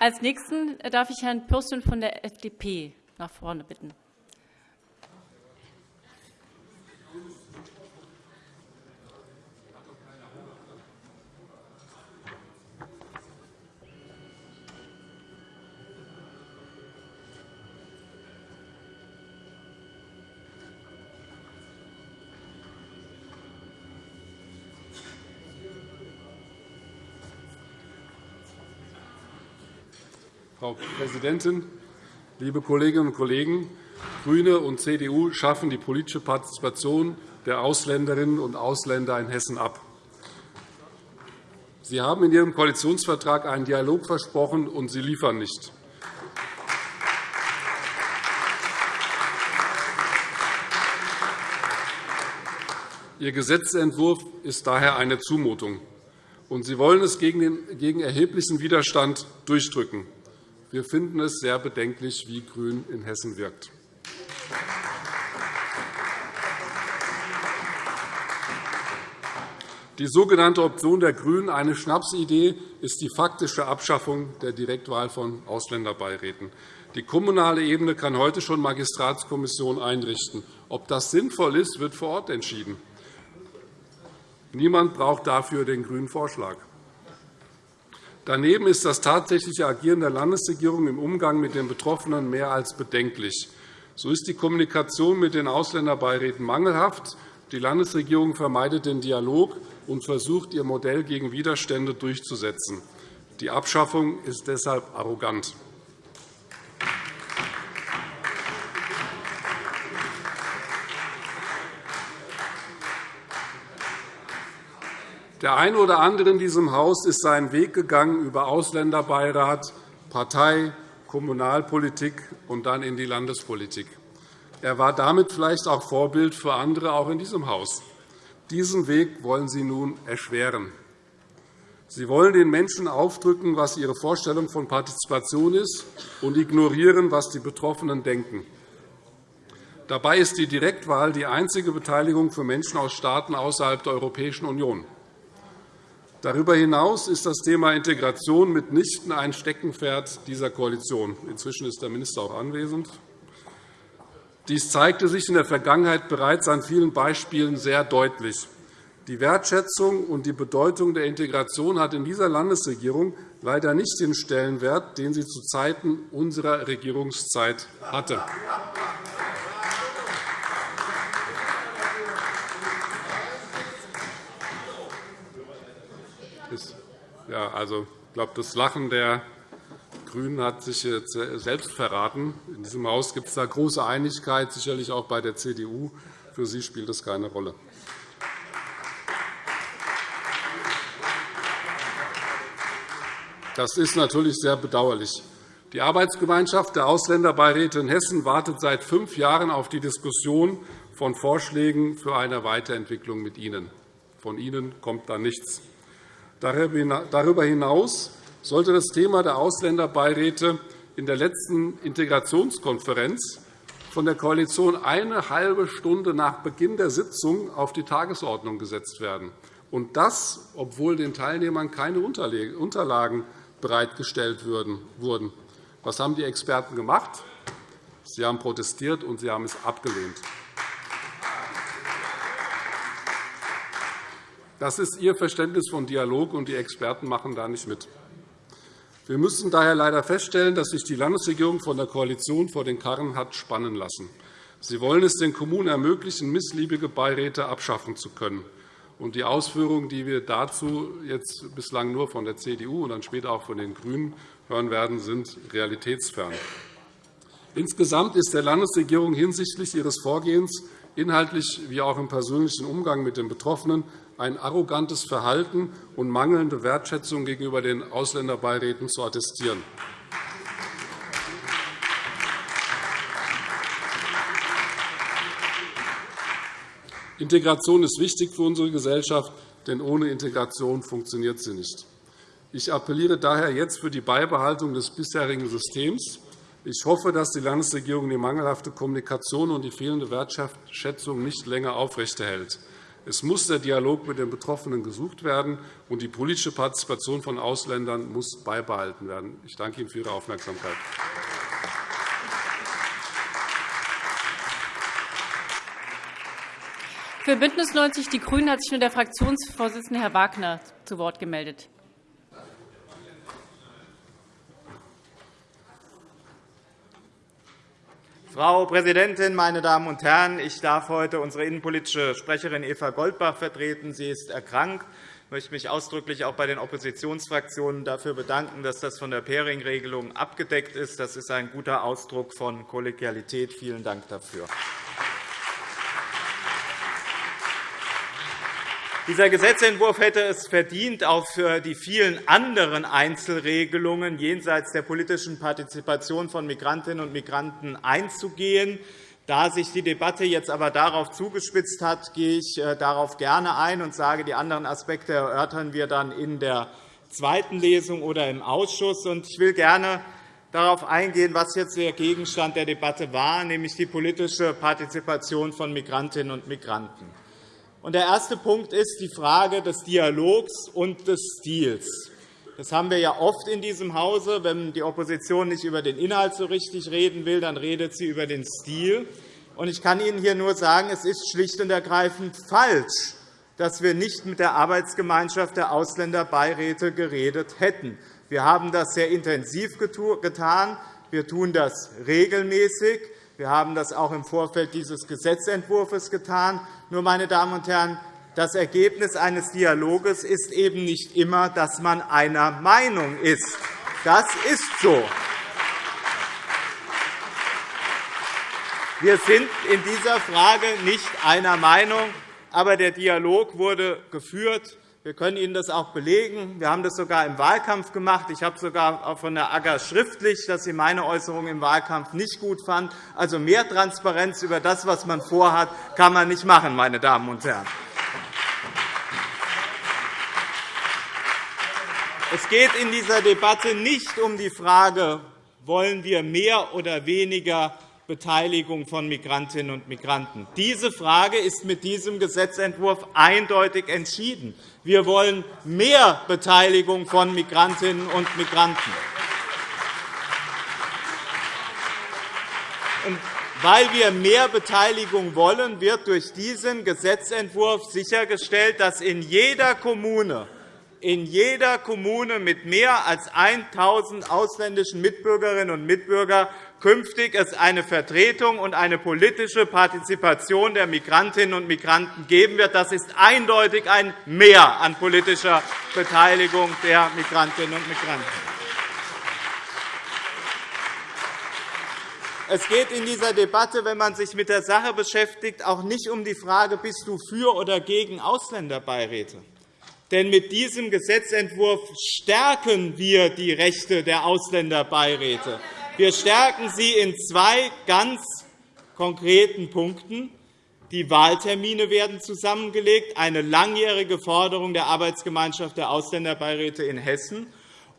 Als Nächsten darf ich Herrn Pürsün von der FDP nach vorne bitten. Frau Präsidentin, liebe Kolleginnen und Kollegen! GRÜNE und CDU schaffen die politische Partizipation der Ausländerinnen und Ausländer in Hessen ab. Sie haben in Ihrem Koalitionsvertrag einen Dialog versprochen, und Sie liefern nicht. Ihr Gesetzentwurf ist daher eine Zumutung, und Sie wollen es gegen erheblichen Widerstand durchdrücken. Wir finden es sehr bedenklich, wie GRÜN in Hessen wirkt. Die sogenannte Option der GRÜNEN, eine Schnapsidee, ist die faktische Abschaffung der Direktwahl von Ausländerbeiräten. Die kommunale Ebene kann heute schon Magistratskommissionen einrichten. Ob das sinnvoll ist, wird vor Ort entschieden. Niemand braucht dafür den grünen Vorschlag. Daneben ist das tatsächliche Agieren der Landesregierung im Umgang mit den Betroffenen mehr als bedenklich. So ist die Kommunikation mit den Ausländerbeiräten mangelhaft. Die Landesregierung vermeidet den Dialog und versucht, ihr Modell gegen Widerstände durchzusetzen. Die Abschaffung ist deshalb arrogant. Der eine oder andere in diesem Haus ist seinen Weg gegangen über Ausländerbeirat, Partei, Kommunalpolitik und dann in die Landespolitik. Er war damit vielleicht auch Vorbild für andere, auch in diesem Haus. Diesen Weg wollen Sie nun erschweren. Sie wollen den Menschen aufdrücken, was ihre Vorstellung von Partizipation ist, und ignorieren, was die Betroffenen denken. Dabei ist die Direktwahl die einzige Beteiligung für Menschen aus Staaten außerhalb der Europäischen Union. Darüber hinaus ist das Thema Integration mitnichten ein Steckenpferd dieser Koalition. Inzwischen ist der Minister auch anwesend. Dies zeigte sich in der Vergangenheit bereits an vielen Beispielen sehr deutlich. Die Wertschätzung und die Bedeutung der Integration hat in dieser Landesregierung leider nicht den Stellenwert, den sie zu Zeiten unserer Regierungszeit hatte. Ja, also, ich glaube, das Lachen der GRÜNEN hat sich jetzt selbst verraten. In diesem Haus gibt es da große Einigkeit, sicherlich auch bei der CDU. Für Sie spielt das keine Rolle. Das ist natürlich sehr bedauerlich. Die Arbeitsgemeinschaft der Ausländerbeiräte in Hessen wartet seit fünf Jahren auf die Diskussion von Vorschlägen für eine Weiterentwicklung mit Ihnen. Von Ihnen kommt da nichts. Darüber hinaus sollte das Thema der Ausländerbeiräte in der letzten Integrationskonferenz von der Koalition eine halbe Stunde nach Beginn der Sitzung auf die Tagesordnung gesetzt werden, und das, obwohl den Teilnehmern keine Unterlagen bereitgestellt wurden. Was haben die Experten gemacht? Sie haben protestiert, und sie haben es abgelehnt. Das ist Ihr Verständnis von Dialog, und die Experten machen da nicht mit. Wir müssen daher leider feststellen, dass sich die Landesregierung von der Koalition vor den Karren hat spannen lassen. Sie wollen es den Kommunen ermöglichen, missliebige Beiräte abschaffen zu können. Die Ausführungen, die wir dazu jetzt bislang nur von der CDU und dann später auch von den GRÜNEN hören werden, sind realitätsfern. Insgesamt ist der Landesregierung hinsichtlich ihres Vorgehens inhaltlich wie auch im persönlichen Umgang mit den Betroffenen ein arrogantes Verhalten und mangelnde Wertschätzung gegenüber den Ausländerbeiräten zu attestieren. Integration ist wichtig für unsere Gesellschaft, denn ohne Integration funktioniert sie nicht. Ich appelliere daher jetzt für die Beibehaltung des bisherigen Systems. Ich hoffe, dass die Landesregierung die mangelhafte Kommunikation und die fehlende Wertschätzung nicht länger aufrechterhält. Es muss der Dialog mit den Betroffenen gesucht werden, und die politische Partizipation von Ausländern muss beibehalten werden. Ich danke Ihnen für Ihre Aufmerksamkeit. Für BÜNDNIS 90 die GRÜNEN hat sich nun der Fraktionsvorsitzende Herr Wagner zu Wort gemeldet. Frau Präsidentin, meine Damen und Herren! Ich darf heute unsere innenpolitische Sprecherin Eva Goldbach vertreten. Sie ist erkrankt. Ich möchte mich ausdrücklich auch bei den Oppositionsfraktionen dafür bedanken, dass das von der Pairing-Regelung abgedeckt ist. Das ist ein guter Ausdruck von Kollegialität. Vielen Dank dafür. Dieser Gesetzentwurf hätte es verdient, auf die vielen anderen Einzelregelungen jenseits der politischen Partizipation von Migrantinnen und Migranten einzugehen. Da sich die Debatte jetzt aber darauf zugespitzt hat, gehe ich äh, darauf gerne ein und sage, die anderen Aspekte erörtern wir dann in der zweiten Lesung oder im Ausschuss. Ich will gerne darauf eingehen, was jetzt der Gegenstand der Debatte war, nämlich die politische Partizipation von Migrantinnen und Migranten. Der erste Punkt ist die Frage des Dialogs und des Stils. Das haben wir ja oft in diesem Hause. Wenn die Opposition nicht über den Inhalt so richtig reden will, dann redet sie über den Stil. Ich kann Ihnen hier nur sagen, es ist schlicht und ergreifend falsch, dass wir nicht mit der Arbeitsgemeinschaft der Ausländerbeiräte geredet hätten. Wir haben das sehr intensiv getan. Wir tun das regelmäßig. Wir haben das auch im Vorfeld dieses Gesetzentwurfs getan. Nur, meine Damen und Herren, das Ergebnis eines Dialoges ist eben nicht immer, dass man einer Meinung ist. Das ist so. Wir sind in dieser Frage nicht einer Meinung, aber der Dialog wurde geführt. Wir können Ihnen das auch belegen. Wir haben das sogar im Wahlkampf gemacht. Ich habe sogar von der AGA schriftlich, dass sie meine Äußerungen im Wahlkampf nicht gut fand. Also mehr Transparenz über das, was man vorhat, kann man nicht machen, meine Damen und Herren. Es geht in dieser Debatte nicht um die Frage, wollen wir mehr oder weniger Beteiligung von Migrantinnen und Migranten. Diese Frage ist mit diesem Gesetzentwurf eindeutig entschieden. Wir wollen mehr Beteiligung von Migrantinnen und Migranten. Weil wir mehr Beteiligung wollen, wird durch diesen Gesetzentwurf sichergestellt, dass in jeder Kommune in jeder Kommune mit mehr als 1.000 ausländischen Mitbürgerinnen und Mitbürgern künftig es eine Vertretung und eine politische Partizipation der Migrantinnen und Migranten geben wird. Das ist eindeutig ein Mehr an politischer Beteiligung der Migrantinnen und Migranten. Es geht in dieser Debatte, wenn man sich mit der Sache beschäftigt, auch nicht um die Frage, bist du für oder gegen Ausländerbeiräte. Denn mit diesem Gesetzentwurf stärken wir die Rechte der Ausländerbeiräte. Wir stärken sie in zwei ganz konkreten Punkten. Die Wahltermine werden zusammengelegt, eine langjährige Forderung der Arbeitsgemeinschaft der Ausländerbeiräte in Hessen.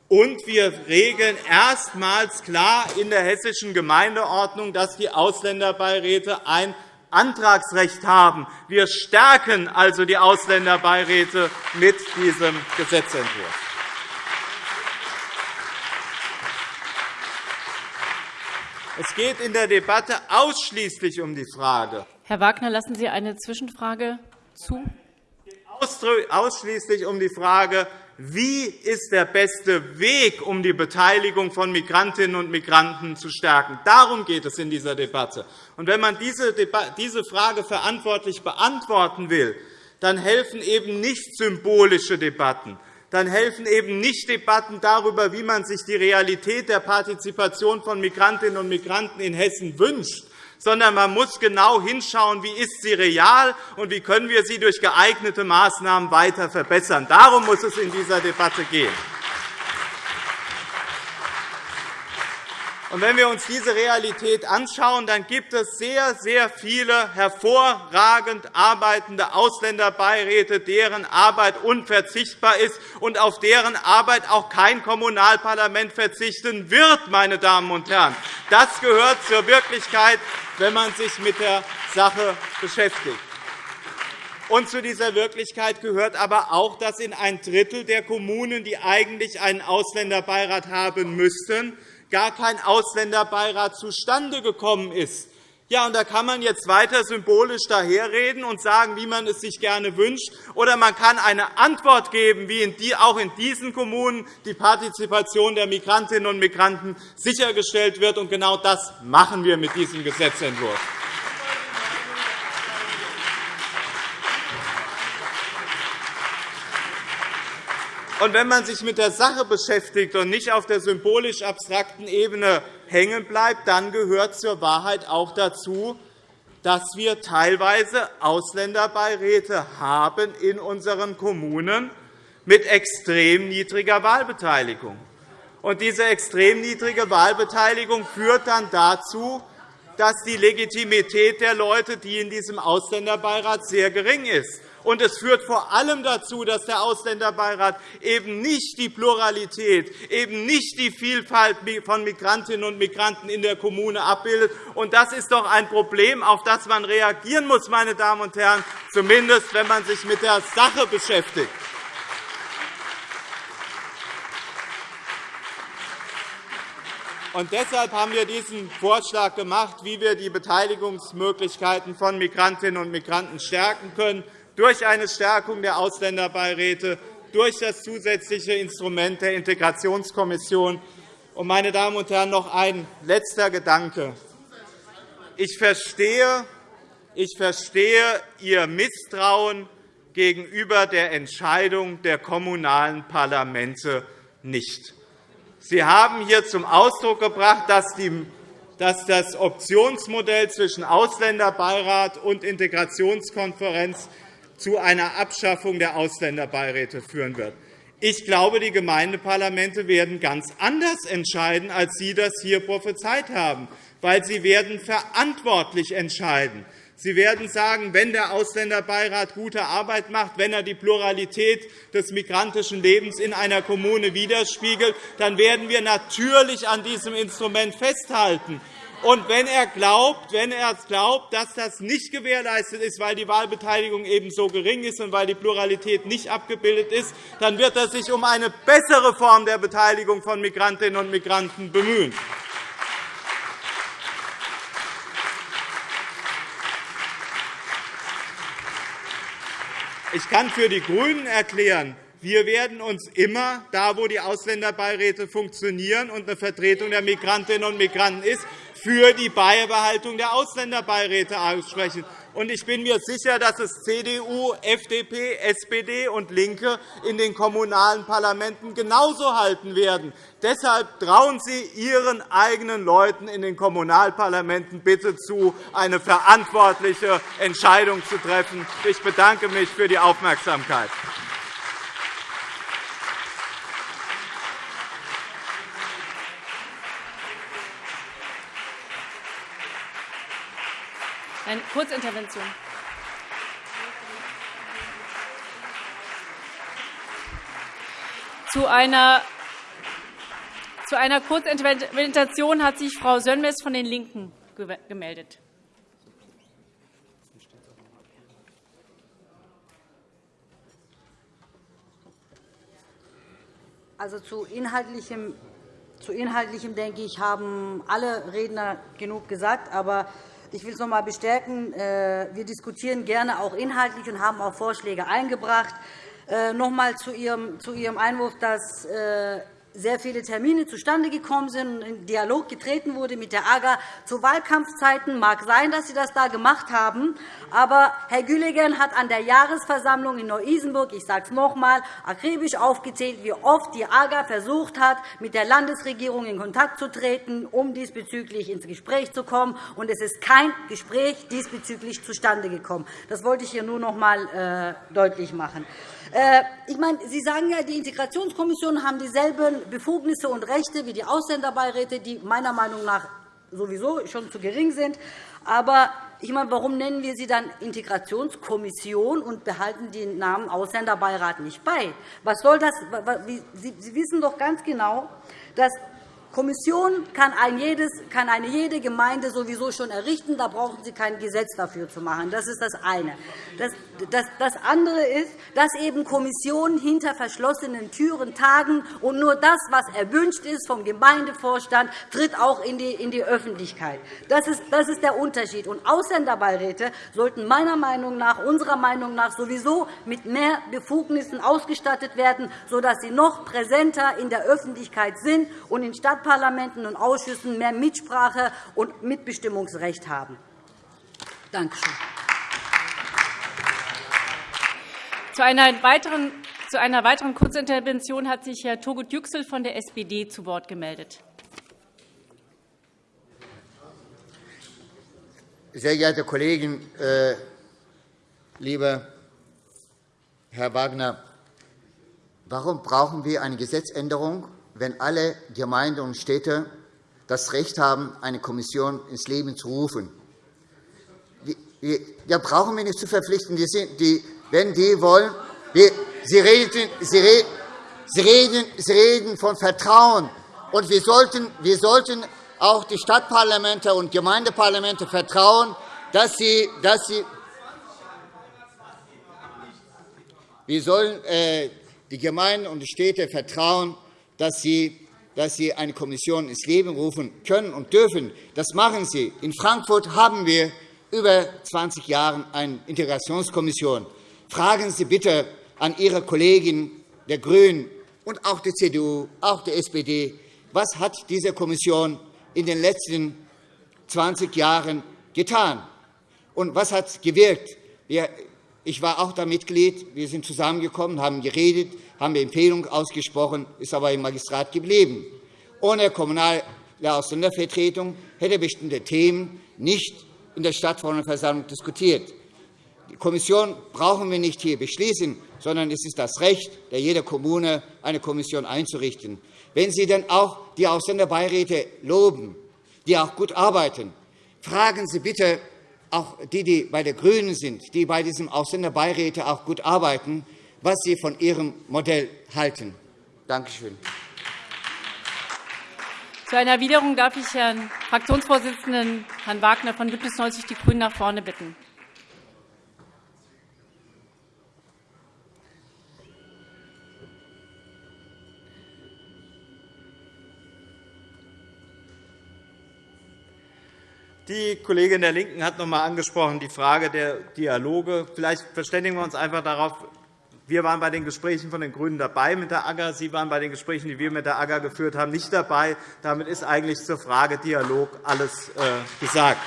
Und wir regeln erstmals klar in der hessischen Gemeindeordnung, dass die Ausländerbeiräte ein Antragsrecht haben. Wir stärken also die Ausländerbeiräte mit diesem Gesetzentwurf. Es geht in der Debatte ausschließlich um die Frage. Herr Wagner, lassen Sie eine Zwischenfrage zu? Ausschließlich um die Frage, wie ist der beste Weg, um die Beteiligung von Migrantinnen und Migranten zu stärken. Darum geht es in dieser Debatte. Und wenn man diese Frage verantwortlich beantworten will, dann helfen eben nicht symbolische Debatten, dann helfen eben nicht Debatten darüber, wie man sich die Realität der Partizipation von Migrantinnen und Migranten in Hessen wünscht, sondern man muss genau hinschauen, wie ist sie real und wie können wir sie durch geeignete Maßnahmen weiter verbessern. Darum muss es in dieser Debatte gehen. Wenn wir uns diese Realität anschauen, dann gibt es sehr, sehr viele hervorragend arbeitende Ausländerbeiräte, deren Arbeit unverzichtbar ist und auf deren Arbeit auch kein Kommunalparlament verzichten wird. Meine Damen und Herren. Das gehört zur Wirklichkeit, wenn man sich mit der Sache beschäftigt. Und zu dieser Wirklichkeit gehört aber auch, dass in ein Drittel der Kommunen, die eigentlich einen Ausländerbeirat haben müssten, gar kein Ausländerbeirat zustande gekommen ist. Ja, und da kann man jetzt weiter symbolisch daherreden und sagen, wie man es sich gerne wünscht. Oder man kann eine Antwort geben, wie in die, auch in diesen Kommunen die Partizipation der Migrantinnen und Migranten sichergestellt wird. Und genau das machen wir mit diesem Gesetzentwurf. Und wenn man sich mit der Sache beschäftigt und nicht auf der symbolisch abstrakten Ebene hängen bleibt, dann gehört zur Wahrheit auch dazu, dass wir teilweise Ausländerbeiräte haben in unseren Kommunen mit extrem niedriger Wahlbeteiligung. Und diese extrem niedrige Wahlbeteiligung führt dann dazu, dass die Legitimität der Leute, die in diesem Ausländerbeirat sehr gering ist. Und es führt vor allem dazu, dass der Ausländerbeirat eben nicht die Pluralität, eben nicht die Vielfalt von Migrantinnen und Migranten in der Kommune abbildet. Und das ist doch ein Problem, auf das man reagieren muss, meine Damen und Herren, zumindest wenn man sich mit der Sache beschäftigt. Und deshalb haben wir diesen Vorschlag gemacht, wie wir die Beteiligungsmöglichkeiten von Migrantinnen und Migranten stärken können durch eine Stärkung der Ausländerbeiräte, durch das zusätzliche Instrument der Integrationskommission. Meine Damen und Herren, noch ein letzter Gedanke. Ich verstehe, ich verstehe Ihr Misstrauen gegenüber der Entscheidung der kommunalen Parlamente nicht. Sie haben hier zum Ausdruck gebracht, dass das Optionsmodell zwischen Ausländerbeirat und Integrationskonferenz zu einer Abschaffung der Ausländerbeiräte führen wird. Ich glaube, die Gemeindeparlamente werden ganz anders entscheiden, als Sie das hier prophezeit haben, weil sie werden verantwortlich entscheiden. Sie werden sagen, wenn der Ausländerbeirat gute Arbeit macht, wenn er die Pluralität des migrantischen Lebens in einer Kommune widerspiegelt, dann werden wir natürlich an diesem Instrument festhalten. Und wenn er glaubt, wenn er glaubt, dass das nicht gewährleistet ist, weil die Wahlbeteiligung eben so gering ist und weil die Pluralität nicht abgebildet ist, dann wird er sich um eine bessere Form der Beteiligung von Migrantinnen und Migranten bemühen. Ich kann für die GRÜNEN erklären, wir werden uns immer, da wo die Ausländerbeiräte funktionieren und eine Vertretung der Migrantinnen und Migranten ist, für die Beibehaltung der Ausländerbeiräte aussprechen. Ich bin mir sicher, dass es CDU, FDP, SPD und LINKE in den kommunalen Parlamenten genauso halten werden. Deshalb trauen Sie Ihren eigenen Leuten in den Kommunalparlamenten bitte zu, eine verantwortliche Entscheidung zu treffen. Ich bedanke mich für die Aufmerksamkeit. Eine Kurzintervention. Zu einer zu einer Kurzintervention hat sich Frau Sönmez von den LINKEN gemeldet. Also zu inhaltlichem, zu inhaltlichem denke ich, haben alle Redner genug gesagt. Aber ich will es noch einmal bestärken. Äh, wir diskutieren gerne auch inhaltlich und haben auch Vorschläge eingebracht. Äh, noch einmal zu Ihrem Einwurf, dass äh, sehr viele Termine zustande gekommen sind und in Dialog getreten wurde mit der AGA zu Wahlkampfzeiten. mag sein, dass Sie das da gemacht haben. Aber Herr Güllegern hat an der Jahresversammlung in Neu-Isenburg, ich sage es noch einmal, akribisch aufgezählt, wie oft die AGA versucht hat, mit der Landesregierung in Kontakt zu treten, um diesbezüglich ins Gespräch zu kommen. Und es ist kein Gespräch diesbezüglich zustande gekommen. Das wollte ich hier nur noch einmal äh, deutlich machen. Äh, ich meine, Sie sagen ja, die Integrationskommissionen haben dieselben Befugnisse und Rechte wie die Ausländerbeiräte, die meiner Meinung nach sowieso schon zu gering sind. Aber ich meine, warum nennen wir sie dann Integrationskommission und behalten den Namen Ausländerbeirat nicht bei? Was soll das? Sie wissen doch ganz genau, dass Kommission kann, ein jedes, kann eine jede Gemeinde sowieso schon errichten. Da brauchen Sie kein Gesetz dafür zu machen. Das ist das eine. Das Das andere ist, dass eben Kommissionen hinter verschlossenen Türen tagen, und nur das, was erwünscht ist vom Gemeindevorstand, tritt auch in die Öffentlichkeit. Das ist der Unterschied. Und Ausländerbeiräte sollten meiner Meinung nach, unserer Meinung nach sowieso mit mehr Befugnissen ausgestattet werden, sodass sie noch präsenter in der Öffentlichkeit sind und in Stadtparlamenten und Ausschüssen mehr Mitsprache und Mitbestimmungsrecht haben. Danke schön. Zu einer weiteren zu einer weiteren Kurzintervention hat sich Herr Togut Yüksel von der SPD zu Wort gemeldet. Sehr geehrte Kollegen, äh, lieber Herr Wagner, warum brauchen wir eine Gesetzänderung, wenn alle Gemeinden und Städte das Recht haben, eine Kommission ins Leben zu rufen? Da brauchen wir nicht zu verpflichten. Die, wenn die wollen, Sie reden, Sie, reden, Sie reden von Vertrauen. Und wir sollten, wir sollten auch die Stadtparlamente und Gemeindeparlamente vertrauen, dass sie, dass sie wir sollen äh, die Gemeinden und die Städte vertrauen, dass sie, dass sie eine Kommission ins Leben rufen können und dürfen. Das machen sie. In Frankfurt haben wir über 20 Jahre eine Integrationskommission. Fragen Sie bitte an Ihre Kollegen der GRÜNEN und auch der CDU, auch der SPD, was hat diese Kommission in den letzten 20 Jahren getan? Und was hat gewirkt? Ich war auch da Mitglied. Wir sind zusammengekommen, haben geredet, haben Empfehlungen ausgesprochen, ist aber im Magistrat geblieben. Ohne kommunale Ausländervertretung hätte bestimmte Themen nicht in der Stadtverordnetenversammlung diskutiert. Die Kommission brauchen wir nicht hier beschließen, sondern es ist das Recht der jeder Kommune, eine Kommission einzurichten. Wenn Sie dann auch die Ausländerbeiräte loben, die auch gut arbeiten, fragen Sie bitte auch die, die bei der GRÜNEN sind, die bei diesem Ausländerbeiräte auch gut arbeiten, was sie von ihrem Modell halten. Danke schön. Zu einer Erwiderung darf ich Herrn Fraktionsvorsitzenden Herrn Wagner von BÜNDNIS 90 die GRÜNEN nach vorne bitten. Die Kollegin der LINKEN hat noch einmal angesprochen die Frage der Dialoge. Vielleicht verständigen wir uns einfach darauf. Wir waren bei den Gesprächen von den GRÜNEN dabei mit der AGA. Sie waren bei den Gesprächen, die wir mit der AGA geführt haben, nicht dabei. Damit ist eigentlich zur Frage Dialog alles äh, gesagt.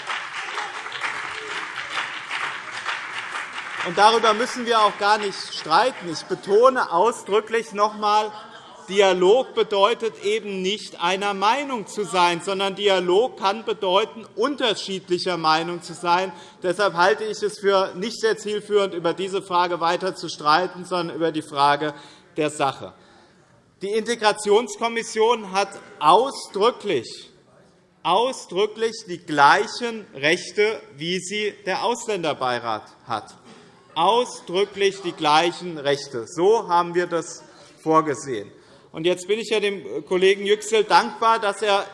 Und darüber müssen wir auch gar nicht streiten. Ich betone ausdrücklich noch einmal, Dialog bedeutet eben nicht einer Meinung zu sein, sondern Dialog kann bedeuten, unterschiedlicher Meinung zu sein. Deshalb halte ich es für nicht sehr zielführend, über diese Frage weiter zu streiten, sondern über die Frage der Sache. Die Integrationskommission hat ausdrücklich ausdrücklich die gleichen Rechte, wie sie der Ausländerbeirat hat. Ausdrücklich die gleichen Rechte. So haben wir das vorgesehen. Und jetzt bin ich ja dem Kollegen Yüksel dankbar, dass er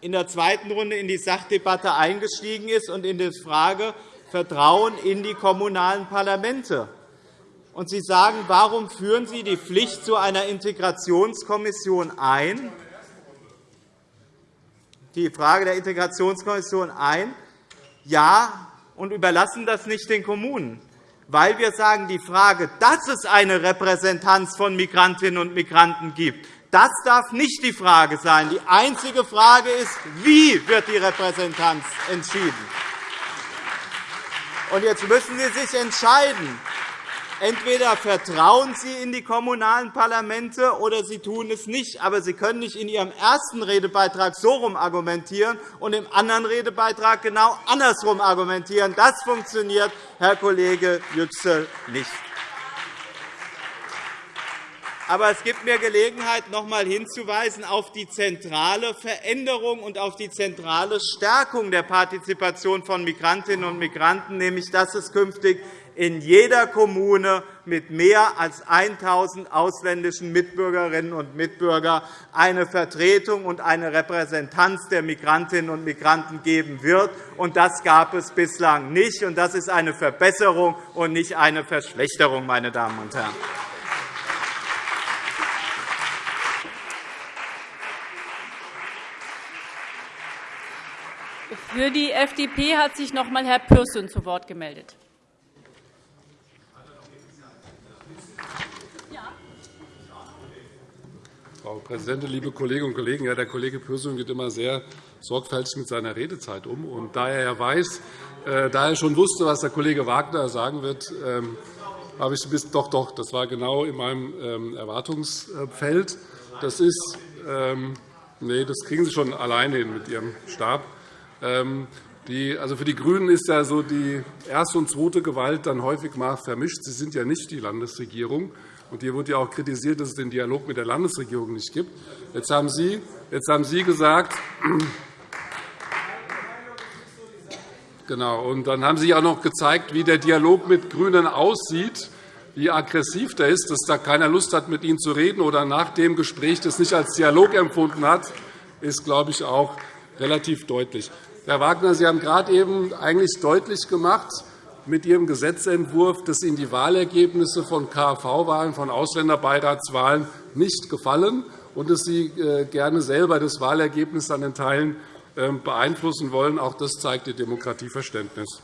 in der zweiten Runde in die Sachdebatte eingestiegen ist und in die Frage Vertrauen in die kommunalen Parlamente. Und Sie sagen, warum führen Sie die Pflicht zu einer Integrationskommission ein? Die Frage der Integrationskommission ein. Ja, und überlassen das nicht den Kommunen weil wir sagen, die Frage, dass es eine Repräsentanz von Migrantinnen und Migranten gibt, das darf nicht die Frage sein. Die einzige Frage ist, wie wird die Repräsentanz entschieden? Und jetzt müssen Sie sich entscheiden. Entweder vertrauen Sie in die kommunalen Parlamente, oder Sie tun es nicht. Aber Sie können nicht in Ihrem ersten Redebeitrag so herum argumentieren und im anderen Redebeitrag genau andersrum argumentieren. Das funktioniert, Herr Kollege Yüksel, nicht. Aber es gibt mir Gelegenheit, noch einmal hinzuweisen auf die zentrale Veränderung und auf die zentrale Stärkung der Partizipation von Migrantinnen und Migranten, nämlich dass es künftig in jeder Kommune mit mehr als 1.000 ausländischen Mitbürgerinnen und Mitbürgern eine Vertretung und eine Repräsentanz der Migrantinnen und Migranten geben wird. Das gab es bislang nicht. Das ist eine Verbesserung und nicht eine Verschlechterung, meine Damen und Herren. Für die FDP hat sich noch einmal Herr Pürsün zu Wort gemeldet. Frau Präsidentin, liebe Kolleginnen und Kollegen! Ja, der Kollege Pürsün geht immer sehr sorgfältig mit seiner Redezeit um. Und da er weiß, äh, da er schon wusste, was der Kollege Wagner sagen wird, ähm, habe ich bis doch, doch, das war genau in meinem ähm, Erwartungsfeld. Das ist, ähm, nee, das kriegen Sie schon alleine hin mit Ihrem Stab. Die, also für die GRÜNEN ist ja so die erste und zweite Gewalt dann häufig mal vermischt. Sie sind ja nicht die Landesregierung. Und hier wurde ja auch kritisiert, dass es den Dialog mit der Landesregierung nicht gibt. Jetzt haben Sie, jetzt haben Sie gesagt, Genau. Und dann haben Sie auch noch gezeigt, wie der Dialog mit GRÜNEN aussieht, wie aggressiv der ist, dass da keiner Lust hat, mit Ihnen zu reden oder nach dem Gespräch das nicht als Dialog empfunden hat, ist, glaube ich, auch relativ deutlich. Herr Wagner, Sie haben gerade eben eigentlich deutlich gemacht, mit Ihrem Gesetzentwurf, dass Ihnen die Wahlergebnisse von KV-Wahlen, von Ausländerbeiratswahlen nicht gefallen und dass Sie äh, gerne selber das Wahlergebnis an den Teilen ähm, beeinflussen wollen. Auch das zeigt Ihr Demokratieverständnis.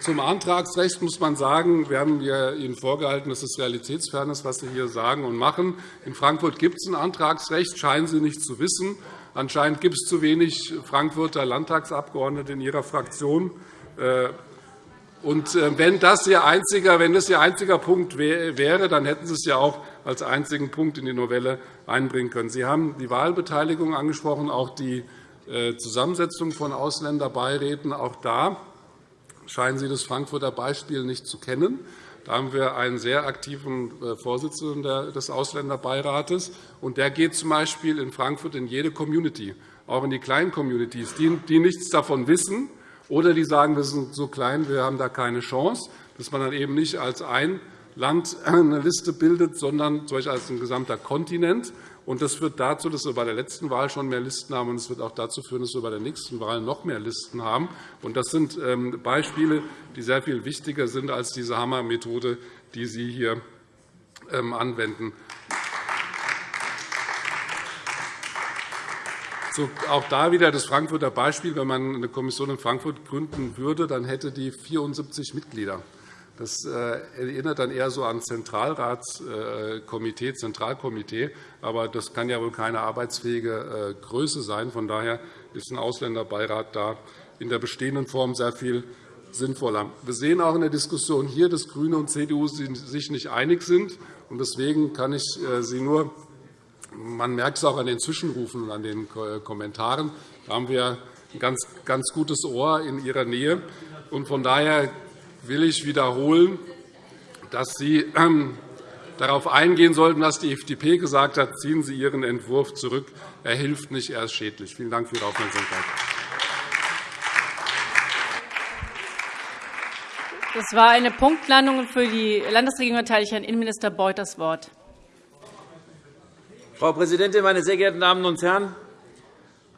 Zum Antragsrecht muss man sagen, wir haben Ihnen vorgehalten, dass es realitätsfern ist, was Sie hier sagen und machen. In Frankfurt gibt es ein Antragsrecht, scheinen Sie nicht zu wissen. Anscheinend gibt es zu wenig Frankfurter Landtagsabgeordnete in Ihrer Fraktion. Äh, und äh, wenn das Ihr einziger, wenn das Ihr einziger Punkt wäre, dann hätten Sie es ja auch als einzigen Punkt in die Novelle einbringen können. Sie haben die Wahlbeteiligung angesprochen, auch die äh, Zusammensetzung von Ausländerbeiräten. Auch da scheinen Sie das Frankfurter Beispiel nicht zu kennen. Da haben wir einen sehr aktiven äh, Vorsitzenden des Ausländerbeirates. Und der geht z. B. in Frankfurt in jede Community, auch in die kleinen Communities, die nichts davon wissen oder die sagen, wir sind so klein, wir haben da keine Chance, dass man dann eben nicht als ein Land eine Liste bildet, sondern als ein gesamter Kontinent. Das führt dazu, dass wir bei der letzten Wahl schon mehr Listen haben, und es wird auch dazu führen, dass wir bei der nächsten Wahl noch mehr Listen haben. Das sind ähm, Beispiele, die sehr viel wichtiger sind als diese Hammermethode, die Sie hier ähm, anwenden. auch da wieder das Frankfurter Beispiel. Wenn man eine Kommission in Frankfurt gründen würde, dann hätte die 74 Mitglieder. Das äh, erinnert dann eher so an Zentralratskomitee, Zentralkomitee. Aber das kann ja wohl keine arbeitsfähige äh, Größe sein. Von daher ist ein Ausländerbeirat da in der bestehenden Form sehr viel sinnvoller. Wir sehen auch in der Diskussion hier, dass GRÜNE und CDU sich nicht einig sind. Deswegen kann ich äh, Sie nur man merkt es auch an den Zwischenrufen und an den Kommentaren. Da haben wir ein ganz, ganz gutes Ohr in Ihrer Nähe. Von daher will ich wiederholen, dass Sie ähm, darauf eingehen sollten, was die FDP gesagt hat. Ziehen Sie Ihren Entwurf zurück. Er hilft nicht, er ist schädlich. Vielen Dank für Ihre Aufmerksamkeit. Das war eine Punktlandung. Für die Landesregierung erteile ich Herrn Innenminister Beuth das Wort. Frau Präsidentin, meine sehr geehrten Damen und Herren!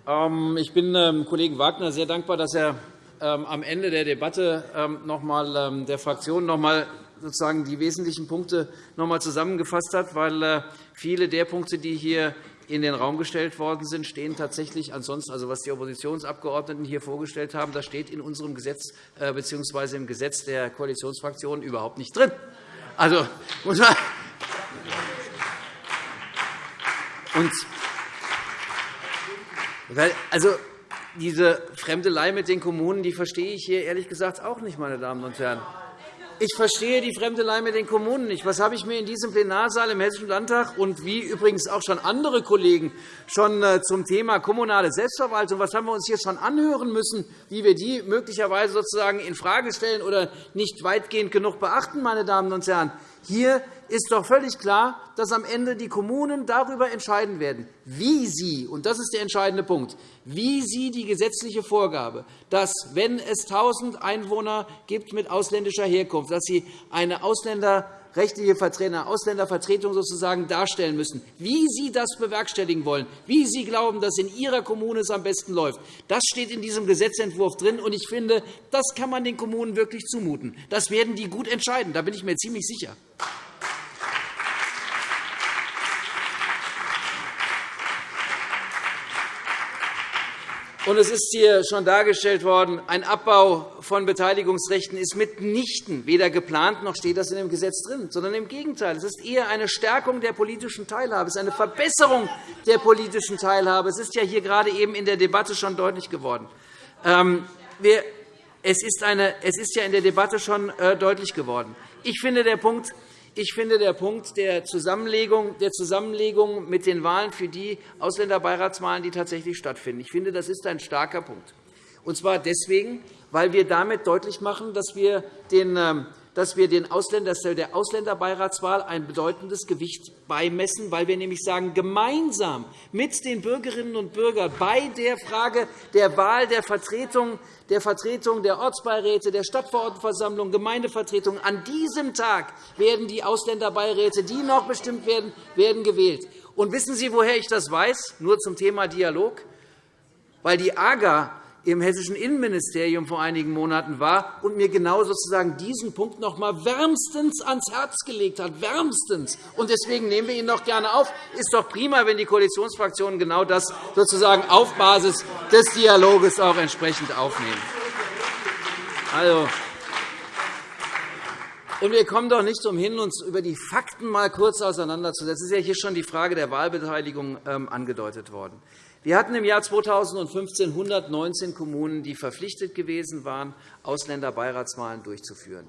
Ähm, ich bin dem ähm, Kollegen Wagner sehr dankbar, dass er am Ende der Debatte noch einmal der Fraktion noch einmal sozusagen die wesentlichen Punkte noch einmal zusammengefasst hat, weil äh, viele der Punkte, die hier in den Raum gestellt worden sind, stehen tatsächlich ansonsten, also was die Oppositionsabgeordneten hier vorgestellt haben, das steht in unserem Gesetz äh, bzw. im Gesetz der Koalitionsfraktionen überhaupt nicht drin. Also und also, diese Fremdelei mit den Kommunen die verstehe ich hier ehrlich gesagt auch nicht, meine Damen und Herren. Ich verstehe die Fremdelei mit den Kommunen nicht. Was habe ich mir in diesem Plenarsaal im Hessischen Landtag und wie übrigens auch schon andere Kollegen schon äh, zum Thema kommunale Selbstverwaltung, was haben wir uns hier schon anhören müssen, wie wir die möglicherweise sozusagen infrage stellen oder nicht weitgehend genug beachten, meine Damen und Herren? Hier ist doch völlig klar, dass am Ende die Kommunen darüber entscheiden werden, wie sie, und das ist der entscheidende Punkt, wie sie die gesetzliche Vorgabe, dass, wenn es 1.000 Einwohner gibt mit ausländischer Herkunft, dass sie eine Ausländer rechtliche Vertreter, Ausländervertretung sozusagen darstellen müssen, wie Sie das bewerkstelligen wollen, wie Sie glauben, dass in Ihrer Kommune es am besten läuft. Das steht in diesem Gesetzentwurf drin, und ich finde, das kann man den Kommunen wirklich zumuten. Das werden die gut entscheiden, da bin ich mir ziemlich sicher. Und es ist hier schon dargestellt worden, ein Abbau von Beteiligungsrechten ist mitnichten weder geplant noch steht das in dem Gesetz drin, sondern im Gegenteil. Es ist eher eine Stärkung der politischen Teilhabe, es ist eine Verbesserung der politischen Teilhabe. Es ist ja hier gerade eben in der Debatte schon deutlich geworden. Ähm, es ist, ja in der Debatte schon äh, deutlich geworden. Ich finde, der Punkt ich finde, der Punkt der Zusammenlegung, der Zusammenlegung mit den Wahlen für die Ausländerbeiratswahlen, die tatsächlich stattfinden, ich finde, das ist ein starker Punkt. Und zwar deswegen, weil wir damit deutlich machen, dass wir den ähm, dass der Ausländerbeiratswahl ein bedeutendes Gewicht beimessen, weil wir nämlich sagen, gemeinsam mit den Bürgerinnen und Bürgern bei der Frage der Wahl der Vertretung der Vertretung der Ortsbeiräte, der Stadtverordnetenversammlung, Gemeindevertretung. An diesem Tag werden die Ausländerbeiräte, die noch bestimmt werden, werden gewählt. Und wissen Sie, woher ich das weiß? Nur zum Thema Dialog. Weil die AGA im hessischen Innenministerium vor einigen Monaten war und mir genau sozusagen diesen Punkt noch einmal wärmstens ans Herz gelegt hat. Wärmstens. Und deswegen nehmen wir ihn noch gerne auf. Ist doch prima, wenn die Koalitionsfraktionen genau das sozusagen auf Basis des Dialoges auch entsprechend aufnehmen. Also, und wir kommen doch nicht umhin, uns über die Fakten mal kurz auseinanderzusetzen. Es ist ja hier schon die Frage der Wahlbeteiligung ähm, angedeutet worden. Wir hatten im Jahr 2015 119 Kommunen, die verpflichtet gewesen waren, Ausländerbeiratswahlen durchzuführen.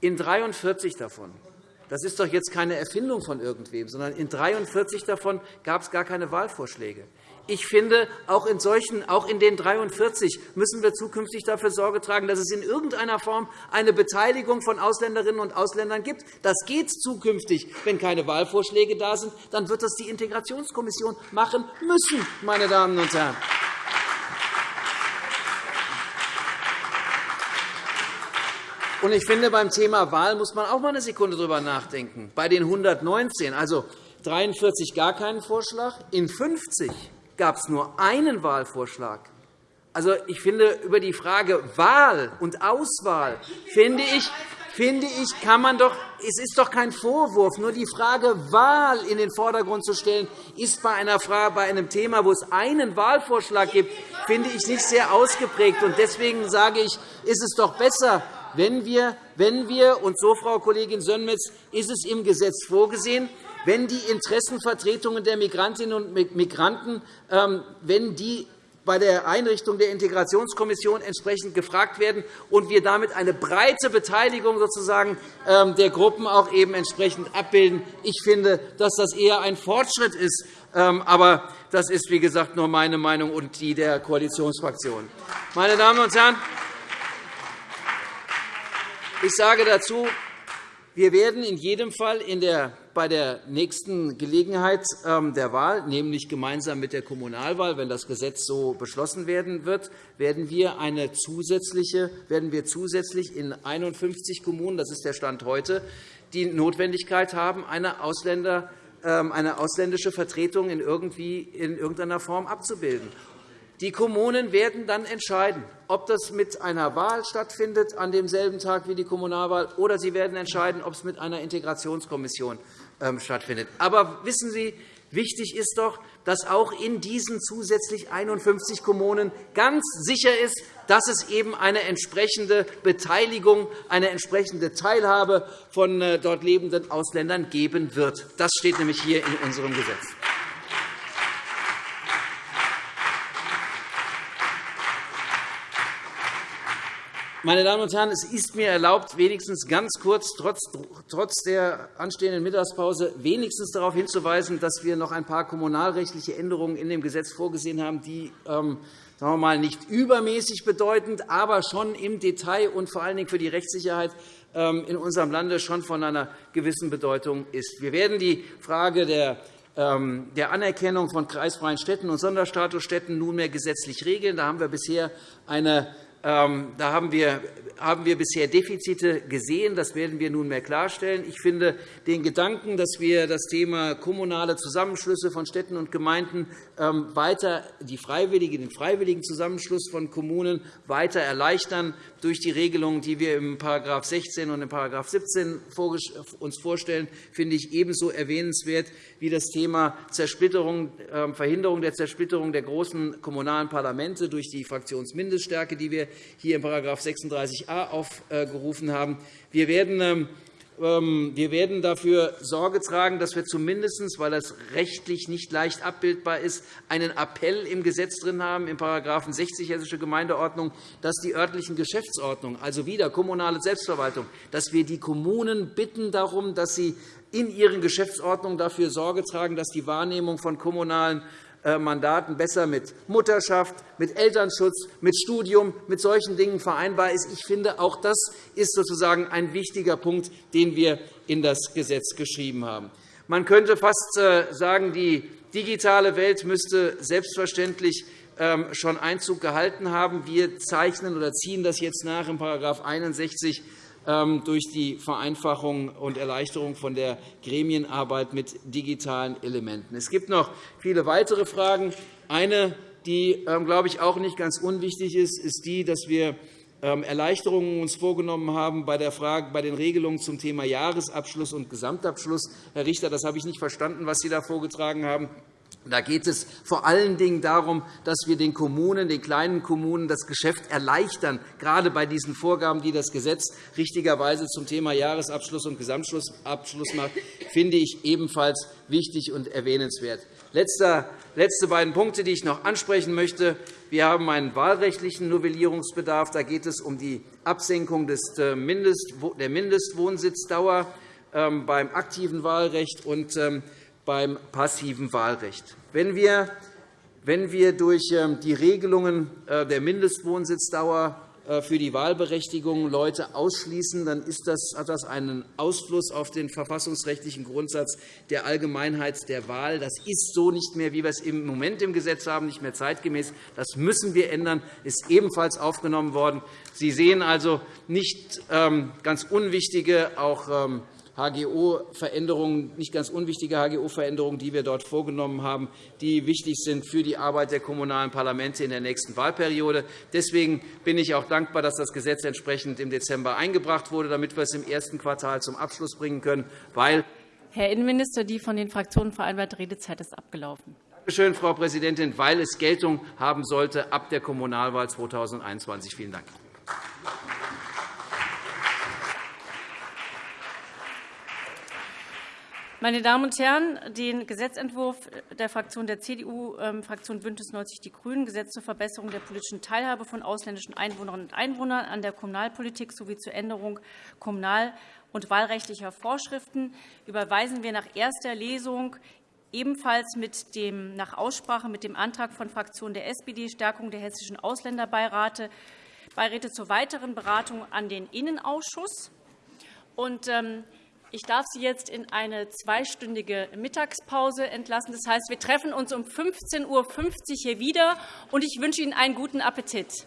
In 43 davon das ist doch jetzt keine Erfindung von irgendwem, sondern in 43 davon gab es gar keine Wahlvorschläge. Ich finde, auch in, solchen, auch in den 43 müssen wir zukünftig dafür Sorge tragen, dass es in irgendeiner Form eine Beteiligung von Ausländerinnen und Ausländern gibt. Das geht zukünftig. Wenn keine Wahlvorschläge da sind, dann wird das die Integrationskommission machen müssen, meine Damen und Herren. Und ich finde, beim Thema Wahl muss man auch einmal eine Sekunde darüber nachdenken. Bei den 119, also 43 gar keinen Vorschlag, in 50 gab es nur einen Wahlvorschlag. Also, ich finde, über die Frage Wahl und Auswahl finde ich, finde ich, kann man doch, es ist doch kein Vorwurf, nur die Frage Wahl in den Vordergrund zu stellen, ist bei, einer Frage, bei einem Thema, wo es einen Wahlvorschlag gibt, finde ich nicht sehr ausgeprägt. Deswegen sage ich, ist es doch besser, wenn wir, wenn wir und so, Frau Kollegin Sönmez, ist es im Gesetz vorgesehen, wenn die Interessenvertretungen der Migrantinnen und Migranten ähm, wenn die bei der Einrichtung der Integrationskommission entsprechend gefragt werden und wir damit eine breite Beteiligung sozusagen ähm, der Gruppen auch eben entsprechend abbilden. Ich finde, dass das eher ein Fortschritt ist. Ähm, aber das ist, wie gesagt, nur meine Meinung und die der Koalitionsfraktionen. Meine Damen und Herren, ich sage dazu, wir werden in jedem Fall in der, bei der nächsten Gelegenheit ähm, der Wahl, nämlich gemeinsam mit der Kommunalwahl, wenn das Gesetz so beschlossen werden wird, werden wir, eine zusätzliche, werden wir zusätzlich in 51 Kommunen, das ist der Stand heute, die Notwendigkeit haben, eine, Ausländer, ähm, eine ausländische Vertretung in, irgendwie, in irgendeiner Form abzubilden. Die Kommunen werden dann entscheiden, ob das mit einer Wahl stattfindet an demselben Tag wie die Kommunalwahl, oder sie werden entscheiden, ob es mit einer Integrationskommission ähm, stattfindet. Aber wissen Sie, wichtig ist doch, dass auch in diesen zusätzlich 51 Kommunen ganz sicher ist, dass es eben eine entsprechende Beteiligung, eine entsprechende Teilhabe von äh, dort lebenden Ausländern geben wird. Das steht nämlich hier in unserem Gesetz. Meine Damen und Herren, es ist mir erlaubt, wenigstens ganz kurz, trotz der anstehenden Mittagspause, wenigstens darauf hinzuweisen, dass wir noch ein paar kommunalrechtliche Änderungen in dem Gesetz vorgesehen haben, die ähm, sagen wir mal, nicht übermäßig bedeutend, aber schon im Detail und vor allen Dingen für die Rechtssicherheit ähm, in unserem Lande schon von einer gewissen Bedeutung ist. Wir werden die Frage der ähm, der Anerkennung von kreisfreien Städten und Sonderstatusstädten nunmehr gesetzlich regeln. Da haben wir bisher eine da haben wir, haben wir bisher Defizite gesehen. Das werden wir nunmehr klarstellen. Ich finde den Gedanken, dass wir das Thema kommunale Zusammenschlüsse von Städten und Gemeinden ähm, weiter die freiwillige, den freiwilligen Zusammenschluss von Kommunen weiter erleichtern durch die Regelungen, die wir im § 16 und im § 17 uns vorstellen, finde ich ebenso erwähnenswert wie das Thema Zersplitterung, ähm, Verhinderung der Zersplitterung der großen kommunalen Parlamente durch die Fraktionsmindeststärke, die wir hier in § 36a aufgerufen haben. Wir werden ähm, wir werden dafür Sorge tragen, dass wir zumindest, weil das rechtlich nicht leicht abbildbar ist, einen Appell im Gesetz drin haben, in § 60 Hessische Gemeindeordnung, dass die örtlichen Geschäftsordnungen, also wieder kommunale Selbstverwaltung, dass wir die Kommunen bitten darum, dass sie in ihren Geschäftsordnungen dafür Sorge tragen, dass die Wahrnehmung von kommunalen Mandaten besser mit Mutterschaft, mit Elternschutz, mit Studium, mit solchen Dingen vereinbar ist. Ich finde, auch das ist sozusagen ein wichtiger Punkt, den wir in das Gesetz geschrieben haben. Man könnte fast äh, sagen, die digitale Welt müsste selbstverständlich ähm, schon Einzug gehalten haben. Wir zeichnen oder ziehen das jetzt nach in § 61 ähm, durch die Vereinfachung und Erleichterung von der Gremienarbeit mit digitalen Elementen. Es gibt noch viele weitere Fragen. Eine, die, ähm, glaube ich, auch nicht ganz unwichtig ist, ist die, dass wir ähm, Erleichterungen uns vorgenommen haben bei, der Frage, bei den Regelungen zum Thema Jahresabschluss und Gesamtabschluss. Herr Richter, das habe ich nicht verstanden, was Sie da vorgetragen haben. Da geht es vor allen Dingen darum, dass wir den Kommunen, den kleinen Kommunen das Geschäft erleichtern, gerade bei diesen Vorgaben, die das Gesetz richtigerweise zum Thema Jahresabschluss und Gesamtabschluss macht, finde ich ebenfalls wichtig und erwähnenswert. Letzte beiden Punkte, die ich noch ansprechen möchte. Wir haben einen wahlrechtlichen Novellierungsbedarf. Da geht es um die Absenkung äh, der Mindestwohnsitzdauer ähm, beim aktiven Wahlrecht und ähm, beim passiven Wahlrecht. Wenn wir, wenn wir durch ähm, die Regelungen äh, der Mindestwohnsitzdauer äh, für die Wahlberechtigung Leute ausschließen, dann das, hat das einen Ausfluss auf den verfassungsrechtlichen Grundsatz der Allgemeinheit der Wahl. Das ist so nicht mehr, wie wir es im Moment im Gesetz haben, nicht mehr zeitgemäß. Das müssen wir ändern. Das ist ebenfalls aufgenommen worden. Sie sehen also nicht ähm, ganz unwichtige, auch ähm, HGO-Veränderungen, nicht ganz unwichtige HGO-Veränderungen, die wir dort vorgenommen haben, die wichtig sind für die Arbeit der kommunalen Parlamente in der nächsten Wahlperiode. Deswegen bin ich auch dankbar, dass das Gesetz entsprechend im Dezember eingebracht wurde, damit wir es im ersten Quartal zum Abschluss bringen können. Weil Herr Innenminister, die von den Fraktionen vereinbarte Redezeit ist abgelaufen. Danke schön, Frau Präsidentin, weil es Geltung haben sollte ab der Kommunalwahl 2021. Vielen Dank. Meine Damen und Herren, den Gesetzentwurf der Fraktion der CDU-Fraktion ähm, BÜNDNIS 90 die GRÜNEN, Gesetz zur Verbesserung der politischen Teilhabe von ausländischen Einwohnerinnen und Einwohnern an der Kommunalpolitik sowie zur Änderung kommunal- und wahlrechtlicher Vorschriften, überweisen wir nach erster Lesung ebenfalls mit dem, nach Aussprache mit dem Antrag von Fraktion der SPD Stärkung der hessischen Ausländerbeiräte Beiräte zur weiteren Beratung an den Innenausschuss. Und, ähm, ich darf Sie jetzt in eine zweistündige Mittagspause entlassen. Das heißt, wir treffen uns um 15.50 Uhr hier wieder, und ich wünsche Ihnen einen guten Appetit.